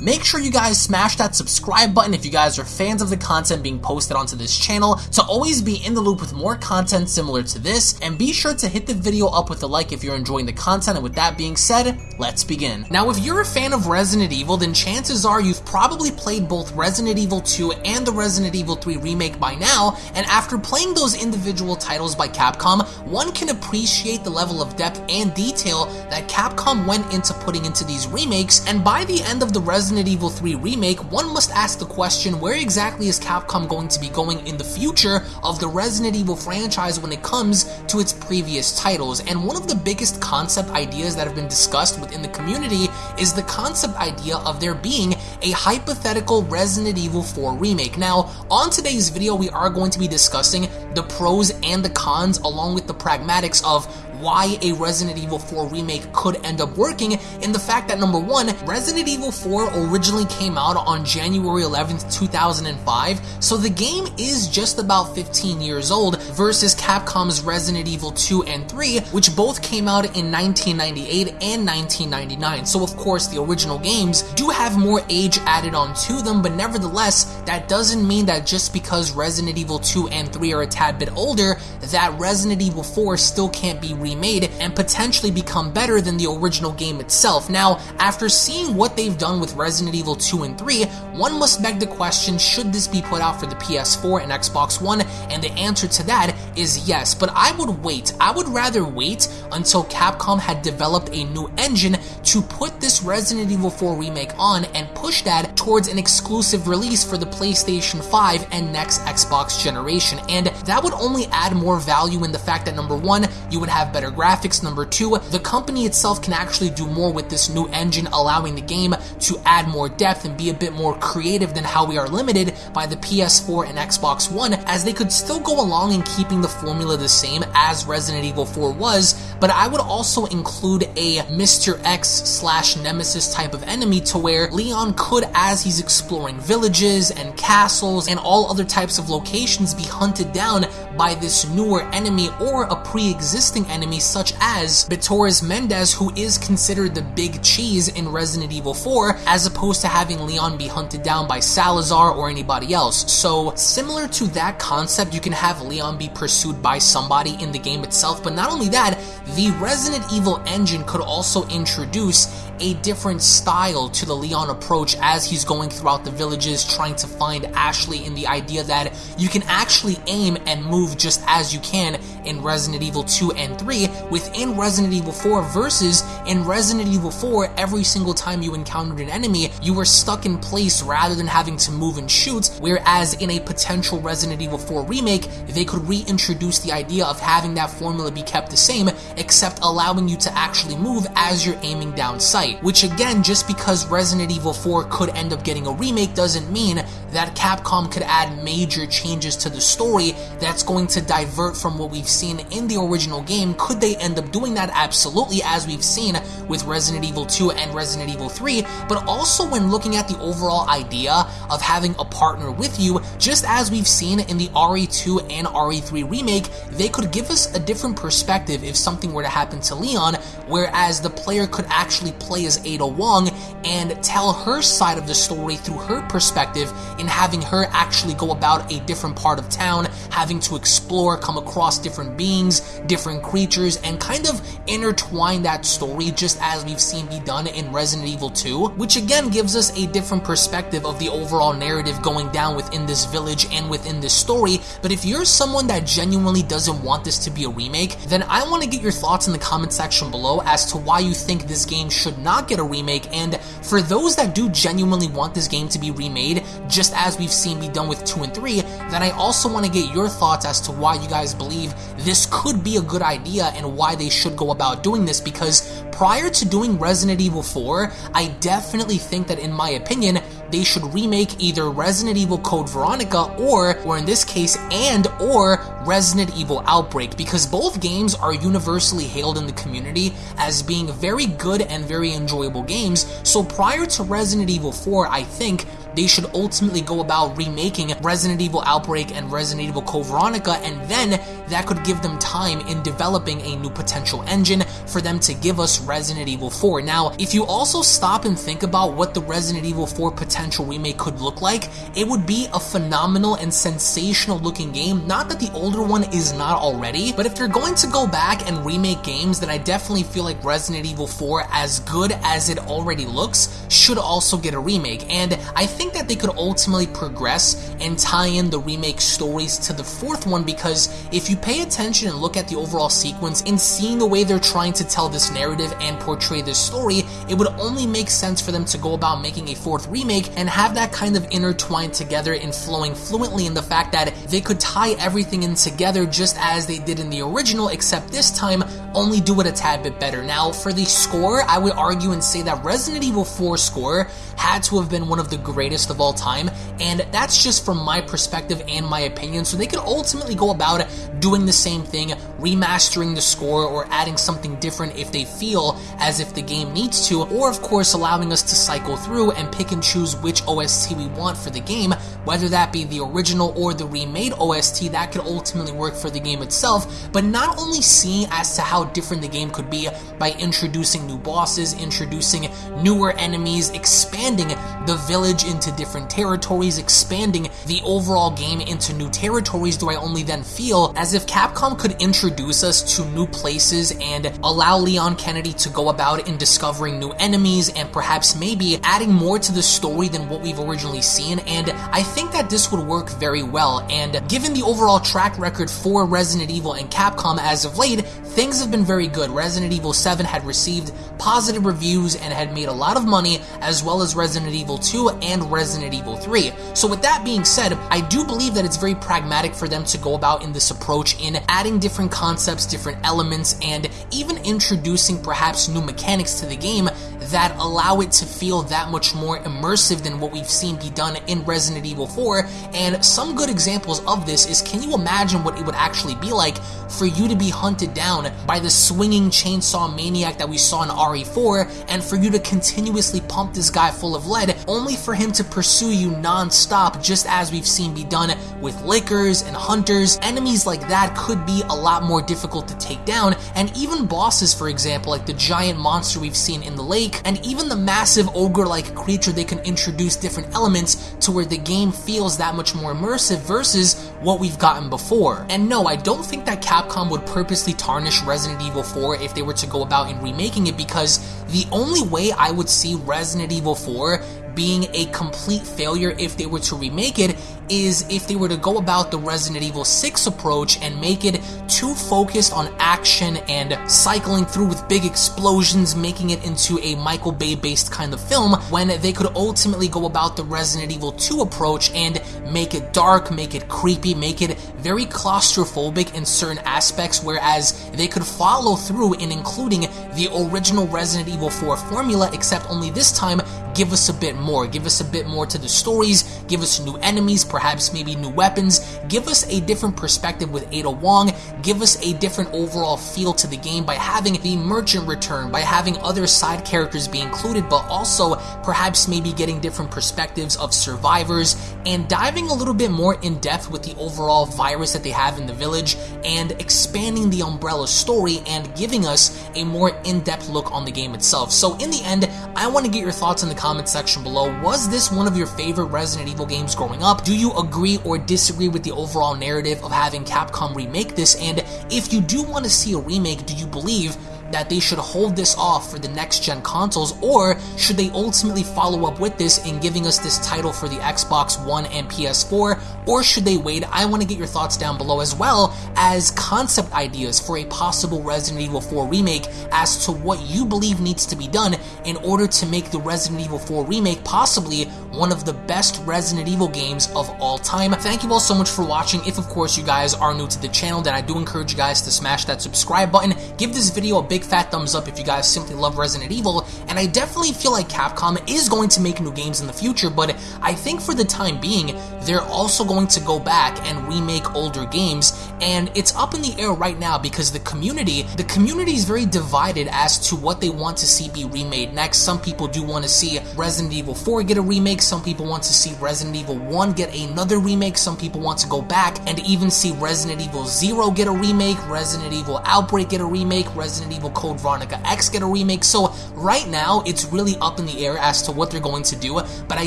Make sure you guys smash that subscribe button if you guys are fans of the content being posted onto this channel to always be in the loop with more content similar to this, and be sure to hit the video up with a like if you're enjoying the content, and with that being said, let's begin. Now, if you're a fan of Resident Evil, then chances are you've probably played both Resident Evil 2 and the Resident Evil 3 remake by now, and after playing those individual titles by Capcom, one can appreciate the level of depth and detail that Capcom went into putting into these remakes, and by the end of the Resident Evil 3 remake, one must ask the question where exactly is Capcom going to be going in the future of the Resident Evil franchise when it comes to its previous titles, and one of the biggest concept ideas that have been discussed within the community is the concept idea of there being a hypothetical Resident Evil 4 remake. Now, on today's video, we are going to be discussing the pros and the cons along with the pragmatics of why a Resident Evil 4 remake could end up working in the fact that number one, Resident Evil 4 originally came out on January 11th, 2005, so the game is just about 15 years old versus Capcom's Resident Evil 2 and 3, which both came out in 1998 and 1999. So of course the original games do have more age added on to them, but nevertheless, that doesn't mean that just because Resident Evil 2 and 3 are a tad bit older, that Resident Evil 4 still can't be remade and potentially become better than the original game itself. Now, after seeing what they've done with Resident Evil 2 and 3, one must beg the question, should this be put out for the PS4 and Xbox One? And the answer to that is yes, but I would wait. I would rather wait until Capcom had developed a new engine to put this Resident Evil 4 remake on and push that towards an exclusive release for the PlayStation 5 and next Xbox generation. And that would only add more value in the fact that number one, you would have better graphics. Number two, the company itself can actually do more with this new engine, allowing the game to add more depth and be a bit more creative than how we are limited by the PS4 and Xbox One, as they could still go along in keeping the formula the same as Resident Evil 4 was, but I would also include a Mr. X slash Nemesis type of enemy to where Leon could, as he's exploring villages and castles and all other types of locations, be hunted down by this newer enemy or a pre-existing enemy such as Bitores Mendez, who is considered the big cheese in Resident Evil 4, as opposed to having Leon be hunted down by Salazar or anybody else. So similar to that concept, you can have Leon be pursued by somebody in the game itself, but not only that, the Resident Evil engine could also introduce reduce a different style to the Leon approach as he's going throughout the villages trying to find Ashley in the idea that you can actually aim and move just as you can in Resident Evil 2 and 3 within Resident Evil 4 versus in Resident Evil 4 every single time you encountered an enemy you were stuck in place rather than having to move and shoot whereas in a potential Resident Evil 4 remake they could reintroduce the idea of having that formula be kept the same except allowing you to actually move as you're aiming down sight which again just because Resident Evil 4 could end up getting a remake doesn't mean that Capcom could add major changes to the story that's going to divert from what we've seen in the original game. Could they end up doing that? Absolutely, as we've seen with Resident Evil 2 and Resident Evil 3, but also when looking at the overall idea of having a partner with you, just as we've seen in the RE2 and RE3 remake, they could give us a different perspective if something were to happen to Leon, whereas the player could actually play as Ada Wong and tell her side of the story through her perspective in having her actually go about a different part of town, having to explore, come across different beings, different creatures, and kind of intertwine that story just as we've seen be done in Resident Evil 2, which again gives us a different perspective of the overall narrative going down within this village and within this story. But if you're someone that genuinely doesn't want this to be a remake, then I want to get your thoughts in the comment section below as to why you think this game should not get a remake. And for those that do genuinely want this game to be remade, just as we've seen be done with 2 and 3, then I also want to get your thoughts as to why you guys believe this could be a good idea and why they should go about doing this because prior to doing Resident Evil 4, I definitely think that in my opinion, they should remake either Resident Evil Code Veronica or, or in this case, and or Resident Evil Outbreak because both games are universally hailed in the community as being very good and very enjoyable games. So prior to Resident Evil 4, I think they should ultimately go about remaking Resident Evil Outbreak and Resident Evil Code Veronica, and then that could give them time in developing a new potential engine for them to give us Resident Evil 4. Now, if you also stop and think about what the Resident Evil 4 potential remake could look like, it would be a phenomenal and sensational looking game. Not that the older one is not already, but if they're going to go back and remake games, then I definitely feel like Resident Evil 4, as good as it already looks, should also get a remake. And I think that they could ultimately progress and tie in the remake stories to the fourth one because if you pay attention and look at the overall sequence and seeing the way they're trying to tell this narrative and portray this story, it would only make sense for them to go about making a fourth remake and have that kind of intertwined together and flowing fluently in the fact that they could tie everything in together just as they did in the original, except this time only do it a tad bit better. Now, for the score, I would argue and say that Resident Evil 4 score had to have been one of the greatest of all time, and that's just from my perspective and my opinion, so they could ultimately go about doing the same thing, remastering the score, or adding something different if they feel as if the game needs to, or of course allowing us to cycle through and pick and choose which OST we want for the game, whether that be the original or the remade OST, that could ultimately work for the game itself, but not only seeing as to how different the game could be by introducing new bosses, introducing newer enemies, expanding the village into different territories, expanding the overall game into new territories, do I only then feel as if Capcom could introduce us to new places and allow Leon Kennedy to go about in discovering new enemies and perhaps maybe adding more to the story than what we've originally seen, and I think that this would work very well, and given the overall track record for Resident Evil and Capcom as of late, things have been very good. Resident Evil 7 had received positive reviews and had made a lot of money, as well as Resident Evil 2 and Resident Evil 3. So with that being said, I do believe that it's very pragmatic for them to go about in this approach in adding different concepts, different elements, and even introducing perhaps new mechanics to the game that allow it to feel that much more immersive than what we've seen be done in Resident Evil 4. And some good examples of this is can you imagine what it would actually be like for you to be hunted down by the swinging chainsaw maniac that we saw in RE4 and for you to continuously pump this guy full of lead only for him to pursue you non-stop just as we've seen be done with lickers and hunters. Enemies like that could be a lot more difficult to take down and even bosses for example like the giant monster we've seen in the lake and even the massive ogre-like creature they can introduce different elements to where the game feels that much more immersive versus what we've gotten before. And no, I don't think that Capcom would purposely tarnish Resident Evil 4 if they were to go about in remaking it because the only way I would see Resident Evil 4 being a complete failure if they were to remake it is if they were to go about the Resident Evil 6 approach and make it too focused on action and cycling through with big explosions, making it into a Michael Bay based kind of film, when they could ultimately go about the Resident Evil 2 approach and make it dark, make it creepy, make it very claustrophobic in certain aspects, whereas they could follow through in including the original Resident Evil 4 formula, except only this time give us a bit more. Give us a bit more to the stories, give us new enemies, perhaps maybe new weapons, give us a different perspective with Ada Wong, give us a different overall feel to the game by having the merchant return, by having other side characters be included, but also perhaps maybe getting different perspectives of survivors and diving a little bit more in depth with the overall virus that they have in the village and expanding the Umbrella story and giving us a more in-depth look on the game itself. So in the end, I want to get your thoughts in the comment section below. Was this one of your favorite Resident Evil games growing up? Do you agree or disagree with the overall narrative of having Capcom remake this? And if you do want to see a remake, do you believe that they should hold this off for the next gen consoles, or should they ultimately follow up with this in giving us this title for the Xbox One and PS4, or should they wait? I want to get your thoughts down below as well as concept ideas for a possible Resident Evil 4 remake as to what you believe needs to be done in order to make the Resident Evil 4 remake possibly one of the best Resident Evil games of all time. Thank you all so much for watching. If of course you guys are new to the channel, then I do encourage you guys to smash that subscribe button, give this video a big big fat thumbs up if you guys simply love Resident Evil, and I definitely feel like Capcom is going to make new games in the future, but I think for the time being, they're also going to go back and remake older games, and it's up in the air right now because the community, the community is very divided as to what they want to see be remade next. Some people do want to see Resident Evil 4 get a remake, some people want to see Resident Evil 1 get another remake, some people want to go back and even see Resident Evil 0 get a remake, Resident Evil Outbreak get a remake, Resident Evil Code Veronica X get a remake. So right now, it's really up in the air as to what they're going to do, but I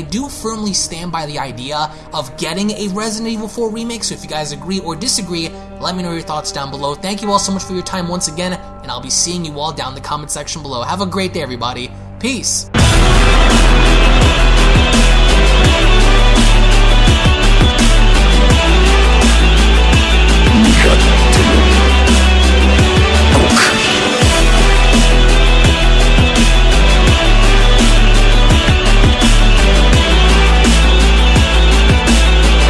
do firmly stand by the idea of getting a Resident Evil 4 remake. So if you guys agree or disagree, let me know your thoughts down below. Thank you all so much for your time once again, and I'll be seeing you all down in the comment section below. Have a great day, everybody. Peace.